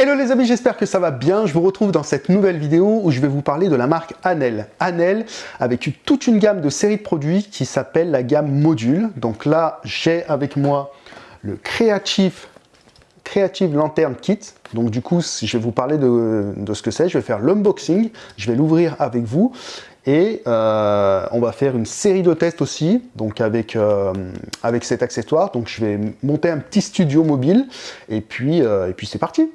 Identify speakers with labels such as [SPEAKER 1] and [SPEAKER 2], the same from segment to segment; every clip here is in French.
[SPEAKER 1] Hello les amis, j'espère que ça va bien. Je vous retrouve dans cette nouvelle vidéo où je vais vous parler de la marque Anel. Anel avec toute une gamme de séries de produits qui s'appelle la gamme Module. Donc là, j'ai avec moi le Creative, Creative Lantern Kit. Donc du coup, je vais vous parler de, ce que c'est. Je vais faire l'unboxing, je vais l'ouvrir avec vous. Et euh, on va faire une série de tests aussi, donc avec, euh, avec cet accessoire. Donc je vais monter un petit studio mobile et puis, euh, et puis c'est parti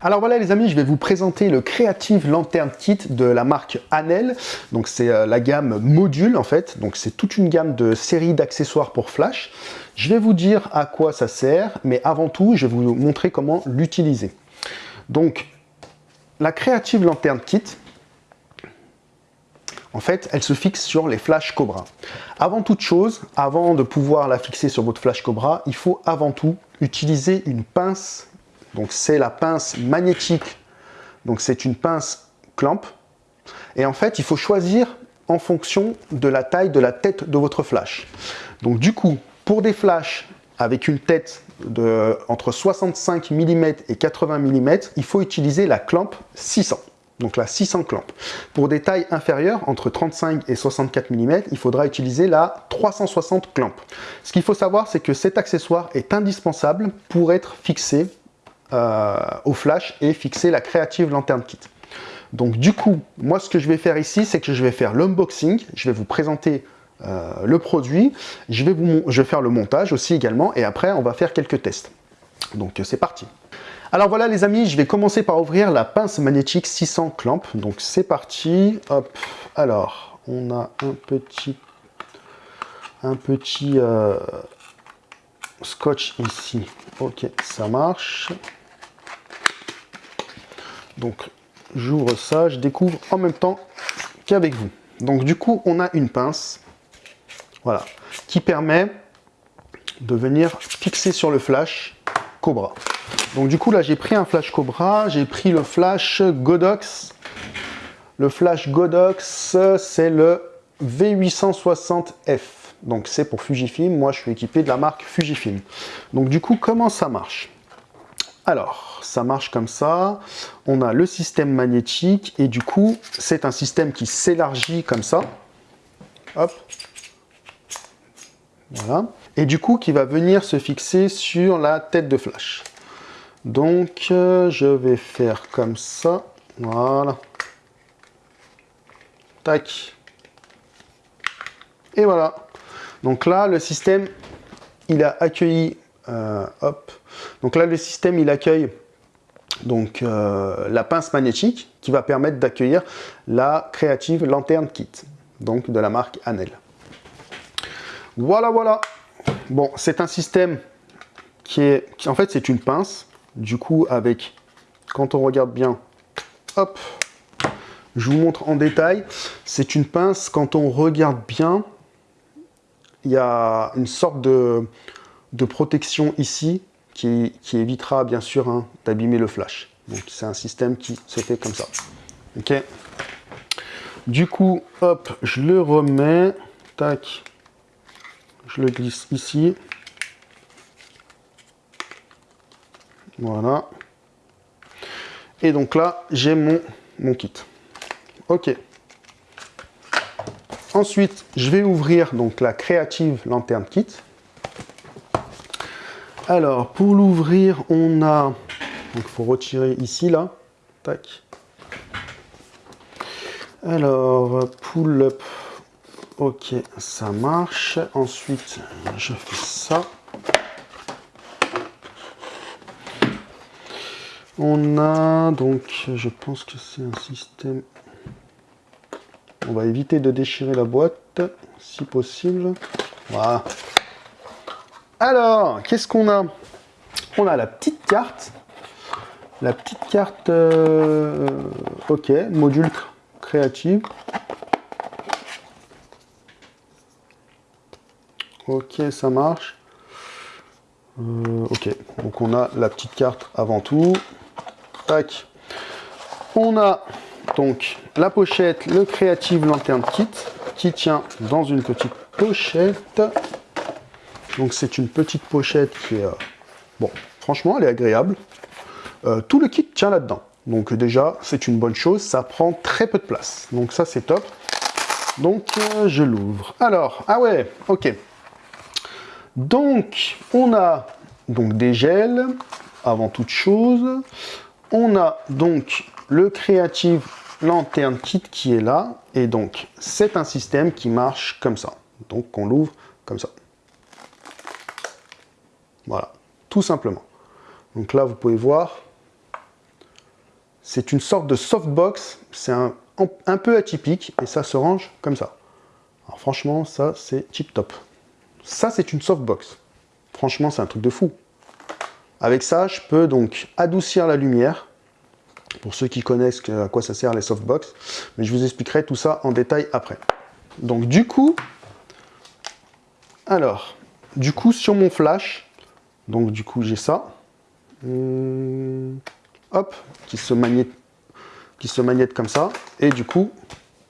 [SPEAKER 1] alors voilà les amis, je vais vous présenter le Creative Lantern Kit de la marque Anel. Donc c'est euh, la gamme module en fait, donc c'est toute une gamme de séries d'accessoires pour flash. Je vais vous dire à quoi ça sert, mais avant tout, je vais vous montrer comment l'utiliser. Donc la Creative Lantern Kit, en fait, elle se fixe sur les flashs Cobra. Avant toute chose, avant de pouvoir la fixer sur votre flash Cobra, il faut avant tout utiliser une pince. Donc c'est la pince magnétique. Donc c'est une pince clamp. Et en fait, il faut choisir en fonction de la taille de la tête de votre flash. Donc du coup, pour des flashs avec une tête de entre 65 mm et 80 mm, il faut utiliser la clamp 600 donc là 600 clamps. Pour des tailles inférieures, entre 35 et 64 mm, il faudra utiliser la 360 clamps. Ce qu'il faut savoir, c'est que cet accessoire est indispensable pour être fixé euh, au flash et fixer la Creative Lantern Kit. Donc du coup, moi ce que je vais faire ici, c'est que je vais faire l'unboxing, je vais vous présenter euh, le produit, je vais, je vais faire le montage aussi également, et après on va faire quelques tests. Donc c'est parti alors voilà les amis, je vais commencer par ouvrir la pince magnétique 600 clamp. Donc c'est parti. Hop. Alors, on a un petit, un petit euh, scotch ici. Ok, ça marche. Donc j'ouvre ça, je découvre en même temps qu'avec vous. Donc du coup, on a une pince, voilà, qui permet de venir fixer sur le flash Cobra. Donc du coup là j'ai pris un flash Cobra, j'ai pris le flash Godox. Le flash Godox c'est le V860F. Donc c'est pour Fujifilm, moi je suis équipé de la marque Fujifilm. Donc du coup comment ça marche? Alors, ça marche comme ça. On a le système magnétique et du coup, c'est un système qui s'élargit comme ça. Hop. Voilà. Et du coup, qui va venir se fixer sur la tête de flash. Donc, euh, je vais faire comme ça. Voilà. Tac. Et voilà. Donc là, le système, il a accueilli... Euh, hop. Donc là, le système, il accueille donc euh, la pince magnétique qui va permettre d'accueillir la Creative Lantern Kit, donc de la marque Anel. Voilà, voilà. Bon, c'est un système qui est... en fait, c'est une pince du coup, avec, quand on regarde bien, hop, je vous montre en détail. C'est une pince, quand on regarde bien, il y a une sorte de, protection ici qui, évitera bien sûr hein, d'abîmer le flash. Donc c'est un système qui se fait comme ça. Ok. Du coup, hop, je le remets. Tac. Je le glisse ici. Voilà. Et donc là, j'ai mon, kit. Ok. Ensuite, je vais ouvrir donc la Creative Lantern Kit. Alors, pour l'ouvrir, on a... il faut retirer ici, là. Tac. Alors, pull-up. Ok, ça marche. Ensuite, je fais ça. On a donc, je pense que c'est un système... On va éviter de déchirer la boîte, si possible. Voilà. Alors, qu'est-ce qu'on a? On a la petite carte. La petite carte, euh, ok, module créatif. Ok, ça marche. Euh, ok, donc on a la petite carte avant tout. On a donc la pochette, le Creative Lantern Kit, qui tient dans une petite pochette. Donc c'est une petite pochette qui est... Euh, bon, franchement, elle est agréable. Euh, tout le kit tient là-dedans. Donc déjà, c'est une bonne chose, ça prend très peu de place. Donc ça, c'est top. Donc, euh, je l'ouvre. Alors, ah ouais, ok. Donc, on a donc des gels, avant toute chose. On a donc le Creative Lantern Kit qui est là. Et donc, c'est un système qui marche comme ça. Donc, on l'ouvre comme ça. Voilà, tout simplement. Donc là, vous pouvez voir, c'est une sorte de softbox. C'est un, un, peu atypique et ça se range comme ça. Alors franchement, ça, c'est tip top. Ça, c'est une softbox. Franchement, c'est un truc de fou. Avec ça, je peux donc adoucir la lumière. Pour ceux qui connaissent à quoi ça sert les softbox. Mais je vous expliquerai tout ça en détail après. Donc du coup, alors, du coup, sur mon flash, donc du coup, j'ai ça. Hum, hop, qui se magnète qui se magnète comme ça. Et du coup,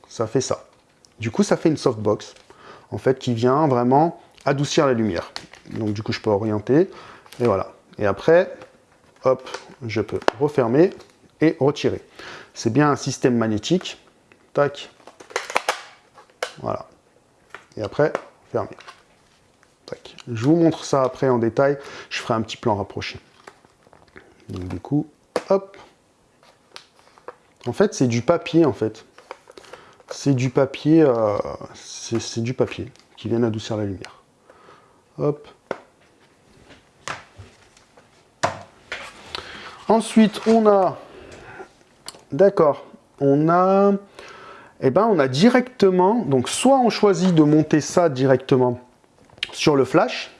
[SPEAKER 1] ça fait ça. Du coup, ça fait une softbox, en fait, qui vient vraiment adoucir la lumière. Donc du coup, je peux orienter, et voilà. Et après, hop, je peux refermer et retirer. C'est bien un système magnétique. Tac. Voilà. Et après, fermer. Tac. Je vous montre ça après en détail. Je ferai un petit plan rapproché. Donc du coup, hop. En fait, c'est du papier, en fait. C'est du papier, euh, c'est du papier qui vient adoucir la lumière. Hop. Ensuite, on a, d'accord, on a, eh ben, on a directement, donc soit on choisit de monter ça directement sur le flash,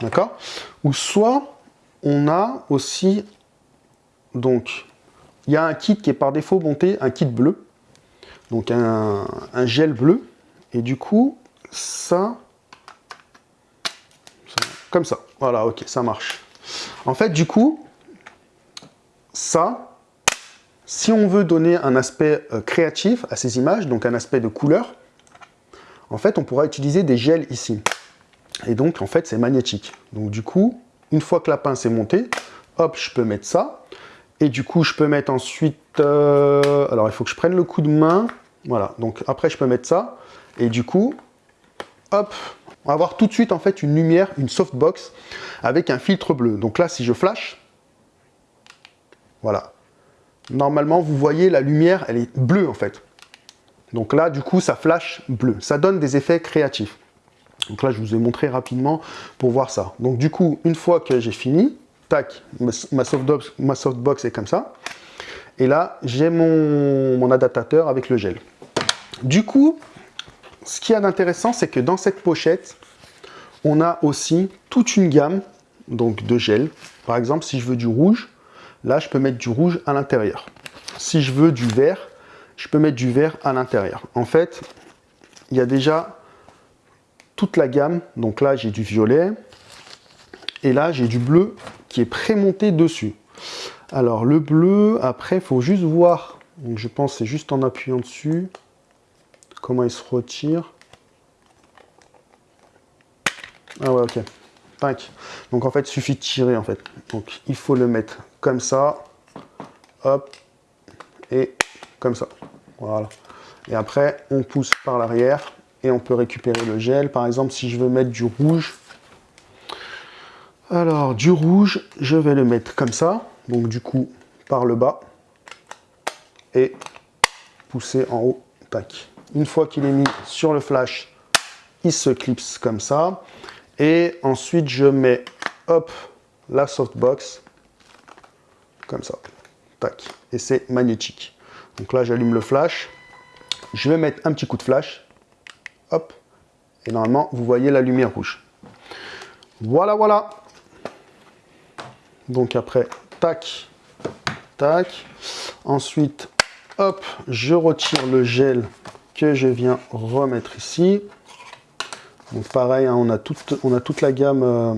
[SPEAKER 1] d'accord, ou soit on a aussi, donc, il y a un kit qui est par défaut monté, un kit bleu, donc un, un gel bleu, et du coup, ça, comme ça, voilà, ok, ça marche. En fait, du coup, ça, si on veut donner un aspect euh, créatif à ces images, donc un aspect de couleur, en fait, on pourra utiliser des gels ici. Et donc, en fait, c'est magnétique. Donc, du coup, une fois que la pince est montée, hop, je peux mettre ça. Et du coup, je peux mettre ensuite... Euh, alors, il faut que je prenne le coup de main. Voilà, donc après, je peux mettre ça. Et du coup, hop, on va avoir tout de suite, en fait, une lumière, une softbox avec un filtre bleu. Donc là, si je flash, voilà. Normalement, vous voyez, la lumière, elle est bleue, en fait. Donc là, du coup, ça flash bleu. Ça donne des effets créatifs. Donc là, je vous ai montré rapidement pour voir ça. Donc du coup, une fois que j'ai fini, tac, ma softbox, est comme ça. Et là, j'ai mon, mon adaptateur avec le gel. Du coup, ce qu'il y a d'intéressant, c'est que dans cette pochette, on a aussi toute une gamme donc de gel. Par exemple, si je veux du rouge, Là, je peux mettre du rouge à l'intérieur. Si je veux du vert, je peux mettre du vert à l'intérieur. En fait, il y a déjà toute la gamme. Donc là, j'ai du violet. Et là, j'ai du bleu qui est prémonté dessus. Alors, le bleu, après, il faut juste voir. Donc, je pense c'est juste en appuyant dessus. Comment il se retire. Ah ouais, ok. Donc en fait, il suffit de tirer en fait. Donc il faut le mettre comme ça, hop, et comme ça. Voilà. Et après, on pousse par l'arrière et on peut récupérer le gel. Par exemple, si je veux mettre du rouge, alors du rouge, je vais le mettre comme ça. Donc du coup, par le bas et pousser en haut. Tac. Une fois qu'il est mis sur le flash, il se clipse comme ça. Et ensuite, je mets, hop, la softbox, ça. Tac. Et c'est magnétique. Donc là, j'allume le flash. Je vais mettre un petit coup de flash. Hop. Et normalement, vous voyez la lumière rouge. Voilà, voilà. Donc après, tac, tac. Ensuite, hop, je retire le gel que je viens remettre ici. Donc pareil, hein, on, a toute, on a toute la gamme... Euh,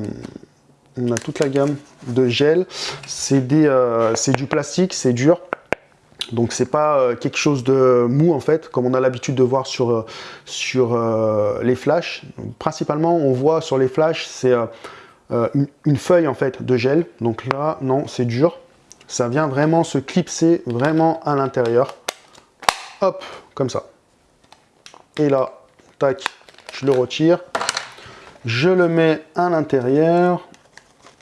[SPEAKER 1] on a toute la gamme de gel. C'est euh, du plastique, c'est dur. Donc c'est pas euh, quelque chose de mou en fait, comme on a l'habitude de voir sur, euh, sur les flashs. Principalement, on voit sur les flashs, c'est une, feuille en fait de gel. Donc là, non, c'est dur. Ça vient vraiment se clipser vraiment à l'intérieur. Hop, comme ça. Et là, tac, je le retire. Je le mets à l'intérieur.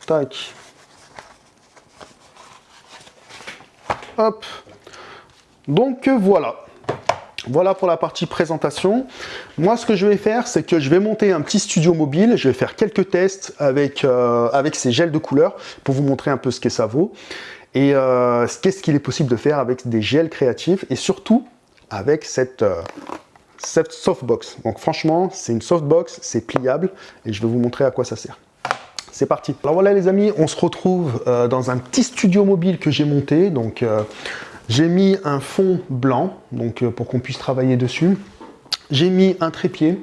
[SPEAKER 1] Tac. Donc voilà. Voilà pour la partie présentation. Moi, ce que je vais faire, c'est que je vais monter un petit studio mobile. Je vais faire quelques tests avec, euh, avec ces gels de couleur pour vous montrer un peu ce que ça vaut. Et euh, qu'est-ce qu'il est possible de faire avec des gels créatifs et surtout avec cette, euh, cette softbox. Donc franchement, c'est une softbox, c'est pliable et je vais vous montrer à quoi ça sert. C'est parti. Alors voilà les amis, on se retrouve dans un petit studio mobile que j'ai monté. Donc j'ai mis un fond blanc, donc euh, pour qu'on puisse travailler dessus. J'ai mis un trépied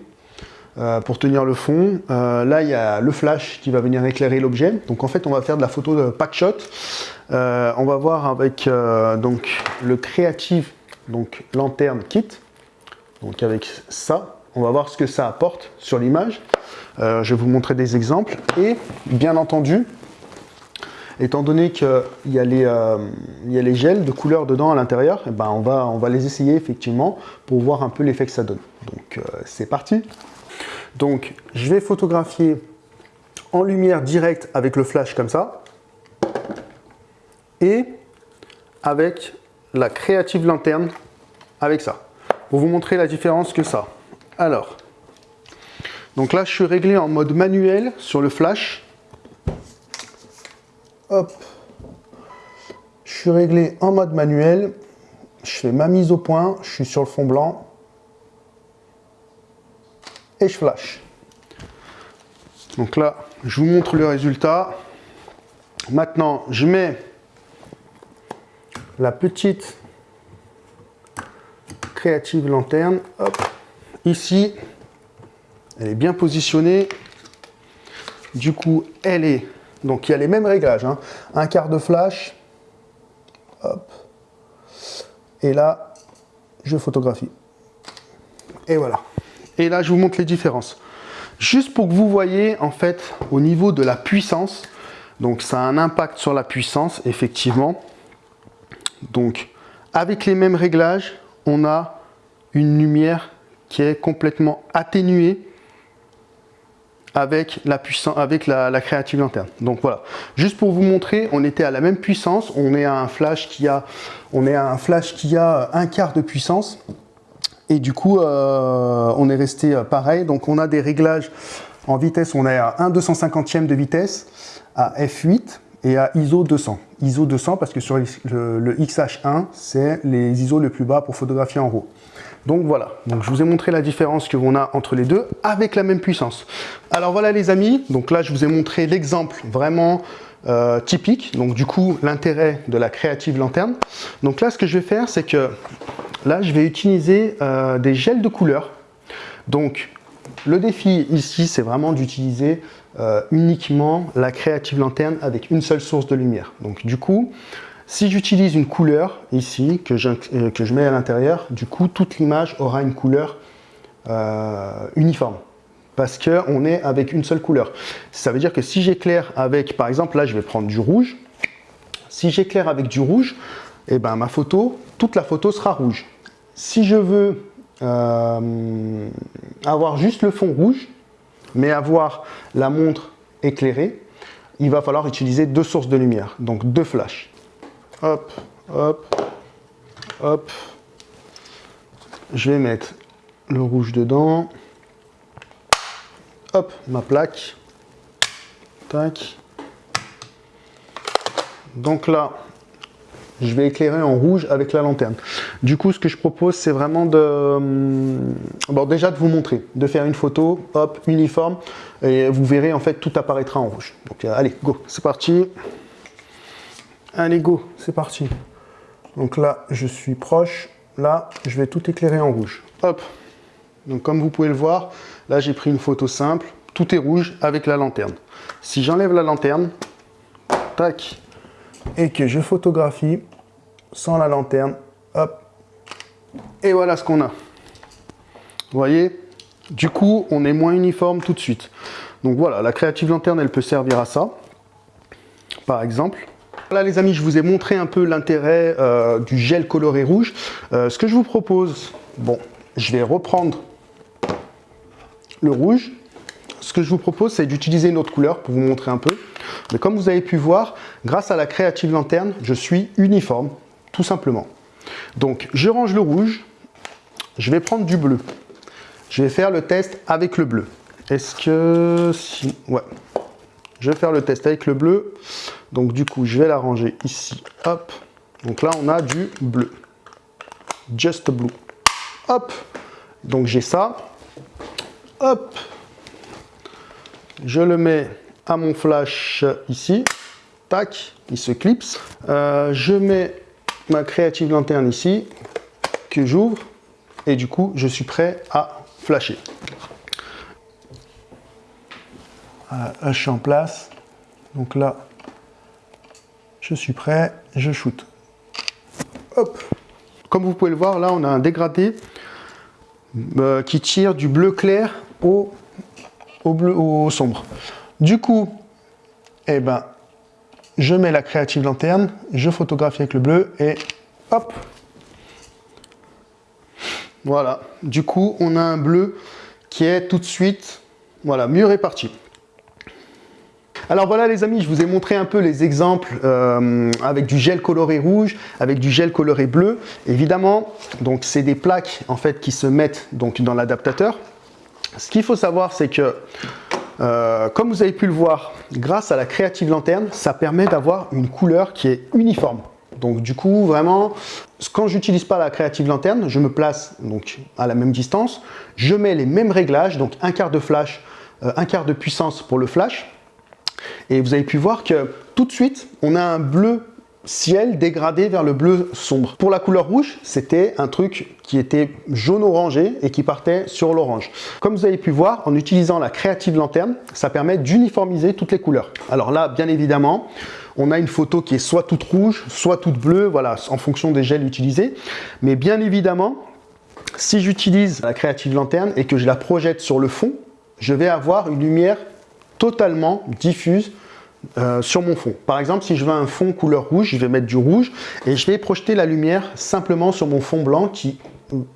[SPEAKER 1] euh, pour tenir le fond. Euh, là, il y a le flash qui va venir éclairer l'objet. Donc en fait, on va faire de la photo de pack shot. on va voir avec le Creative donc, Lanterne Kit. Donc avec ça, on va voir ce que ça apporte sur l'image. Je vais vous montrer des exemples. Et bien entendu, Étant donné qu'il y, a les, euh, y les gels de couleur dedans à l'intérieur, eh ben on, va, les essayer effectivement pour voir un peu l'effet que ça donne. Donc euh, c'est parti Donc je vais photographier en lumière directe avec le flash comme ça et avec la créative lanterne avec ça pour vous montrer la différence que ça. Alors, donc là je suis réglé en mode manuel sur le flash Hop. Je suis réglé en mode manuel. Je fais ma mise au point. Je suis sur le fond blanc. Et je flash. Donc là, je vous montre le résultat. Maintenant, je mets la petite créative lanterne. Hop. Ici, elle est bien positionnée. Du coup, elle est donc il y a les mêmes réglages. Hein. Un quart de flash. Et là, je photographie. Et voilà. Et là, je vous montre les différences. Juste pour que vous voyez, en fait, au niveau de la puissance, donc ça a un impact sur la puissance, effectivement. Donc, avec les mêmes réglages, on a une lumière qui est complètement atténuée avec la puissance, avec la, créative lanterne. Donc voilà, juste pour vous montrer, on était à la même puissance, on est à un flash qui a, on est à un flash qui a un quart de puissance, et du coup, euh, on est resté euh, pareil. Donc on a des réglages en vitesse, on est à 1 250e de vitesse, à f8 et à ISO 200. ISO 200 parce que sur le, le XH1, c'est les ISO le plus bas pour photographier en RAW. Donc voilà, donc je vous ai montré la différence que l'on a entre les deux avec la même puissance. Alors voilà les amis, donc là je vous ai montré l'exemple vraiment euh, typique, donc du coup l'intérêt de la créative lanterne. Donc là ce que je vais faire c'est que là je vais utiliser euh, des gels de couleur. Donc le défi ici c'est vraiment d'utiliser euh, uniquement la créative lanterne avec une seule source de lumière. Donc du coup, si j'utilise une couleur ici, que je, euh, que je mets à l'intérieur, du coup, toute l'image aura une couleur euh, uniforme. Parce qu'on est avec une seule couleur. Ça veut dire que si j'éclaire avec, par exemple, là, je vais prendre du rouge. Si j'éclaire avec du rouge, eh ben, ma photo, toute la photo sera rouge. Si je veux avoir juste le fond rouge, mais avoir la montre éclairée, il va falloir utiliser deux sources de lumière, donc deux flashs hop, hop, hop. Je vais mettre le rouge dedans. Hop, ma plaque. Tac. Donc là, je vais éclairer en rouge avec la lanterne. Du coup, ce que je propose, c'est vraiment de... Hum, bon, déjà de vous montrer, de faire une photo, hop, uniforme, et vous verrez, en fait, tout apparaîtra en rouge. Donc, euh, allez, go, c'est parti. Allez, go, c'est parti. Donc là, je suis proche. Là, je vais tout éclairer en rouge. Hop. Donc comme vous pouvez le voir, là, j'ai pris une photo simple. Tout est rouge avec la lanterne. Si j'enlève la lanterne, tac, et que je photographie sans la lanterne, Hop. Et voilà ce qu'on a. Vous voyez Du coup, on est moins uniforme tout de suite. Donc voilà, la créative lanterne, elle peut servir à ça, par exemple. Voilà les amis, je vous ai montré un peu l'intérêt euh, du gel coloré rouge. Euh, ce que je vous propose, bon, je vais reprendre le rouge. Ce que je vous propose, c'est d'utiliser une autre couleur pour vous montrer un peu. Mais comme vous avez pu voir, grâce à la créative lanterne, je suis uniforme, tout simplement. Donc, je range le rouge. Je vais prendre du bleu. Je vais faire le test avec le bleu. Est-ce que... Si... Ouais. Je vais faire le test avec le bleu. Donc, du coup, je vais la ranger ici. Hop. Donc là, on a du bleu. Just blue. Hop. Donc, j'ai ça. Hop. Je le mets à mon flash ici. Tac, il se clipse. Euh, je mets ma créative lanterne ici, que j'ouvre. Et du coup, je suis prêt à flasher. Voilà, en place. Donc là, je suis prêt, je shoot. Hop Comme vous pouvez le voir, là, on a un dégradé euh, qui tire du bleu clair au, au, bleu, au sombre. Du coup, eh ben, je mets la créative lanterne, je photographie avec le bleu et hop Voilà, du coup, on a un bleu qui est tout de suite voilà, mieux réparti. Alors voilà les amis, je vous ai montré un peu les exemples euh, avec du gel coloré rouge, avec du gel coloré bleu. Évidemment, donc c'est des plaques en fait qui se mettent donc dans l'adaptateur. Ce qu'il faut savoir, c'est que, euh, comme vous avez pu le voir, grâce à la créative lanterne, ça permet d'avoir une couleur qui est uniforme. Donc du coup, vraiment, quand j'utilise pas la créative lanterne, je me place donc à la même distance, je mets les mêmes réglages, donc un quart de flash, euh, un quart de puissance pour le flash, et vous avez pu voir que tout de suite, on a un bleu ciel dégradé vers le bleu sombre. Pour la couleur rouge, c'était un truc qui était jaune-orangé et qui partait sur l'orange. Comme vous avez pu voir, en utilisant la créative lanterne, ça permet d'uniformiser toutes les couleurs. Alors là, bien évidemment, on a une photo qui est soit toute rouge, soit toute bleue, voilà, en fonction des gels utilisés. Mais bien évidemment, si j'utilise la créative lanterne et que je la projette sur le fond, je vais avoir une lumière totalement diffuse euh, sur mon fond. Par exemple, si je veux un fond couleur rouge, je vais mettre du rouge et je vais projeter la lumière simplement sur mon fond blanc qui,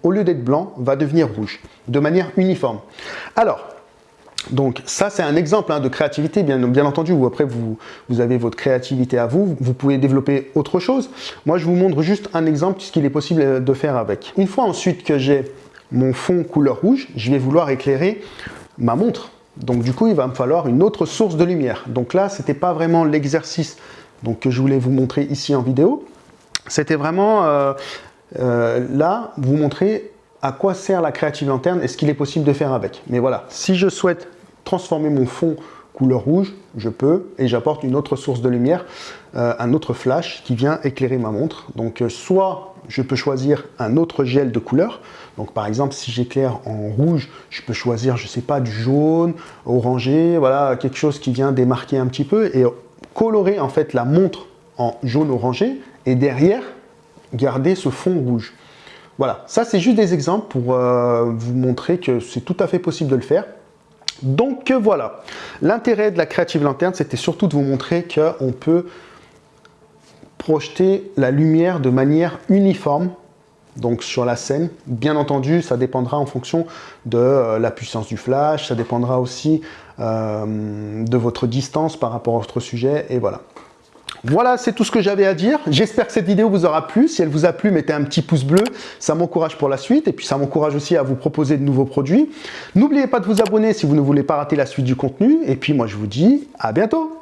[SPEAKER 1] au lieu d'être blanc, va devenir rouge, de manière uniforme. Alors, donc ça c'est un exemple hein, de créativité, bien, entendu, après vous, avez votre créativité à vous, vous pouvez développer autre chose. Moi je vous montre juste un exemple, ce qu'il est possible de faire avec. Une fois ensuite que j'ai mon fond couleur rouge, je vais vouloir éclairer ma montre. Donc du coup, il va me falloir une autre source de lumière. Donc là, ce n'était pas vraiment l'exercice que je voulais vous montrer ici en vidéo. C'était vraiment euh, euh, là, vous montrer à quoi sert la créative lanterne et ce qu'il est possible de faire avec. Mais voilà, si je souhaite transformer mon fond couleur rouge, je peux, et j'apporte une autre source de lumière, euh, un autre flash qui vient éclairer ma montre. Donc soit je peux choisir un autre gel de couleur, donc par exemple, si j'éclaire en rouge, je peux choisir, je sais pas, du jaune, orangé, voilà, quelque chose qui vient démarquer un petit peu et colorer en fait la montre en jaune orangé et derrière, garder ce fond rouge. Voilà, ça c'est juste des exemples pour euh, vous montrer que c'est tout à fait possible de le faire. Donc voilà, l'intérêt de la Creative Lanterne, c'était surtout de vous montrer qu'on peut projeter la lumière de manière uniforme donc sur la scène. Bien entendu, ça dépendra en fonction de euh, la puissance du flash, ça dépendra aussi euh, de votre distance par rapport à votre sujet, et voilà. Voilà, c'est tout ce que j'avais à dire. J'espère que cette vidéo vous aura plu. Si elle vous a plu, mettez un petit pouce bleu. Ça m'encourage pour la suite et puis ça m'encourage aussi à vous proposer de nouveaux produits. N'oubliez pas de vous abonner si vous ne voulez pas rater la suite du contenu. Et puis moi, je vous dis à bientôt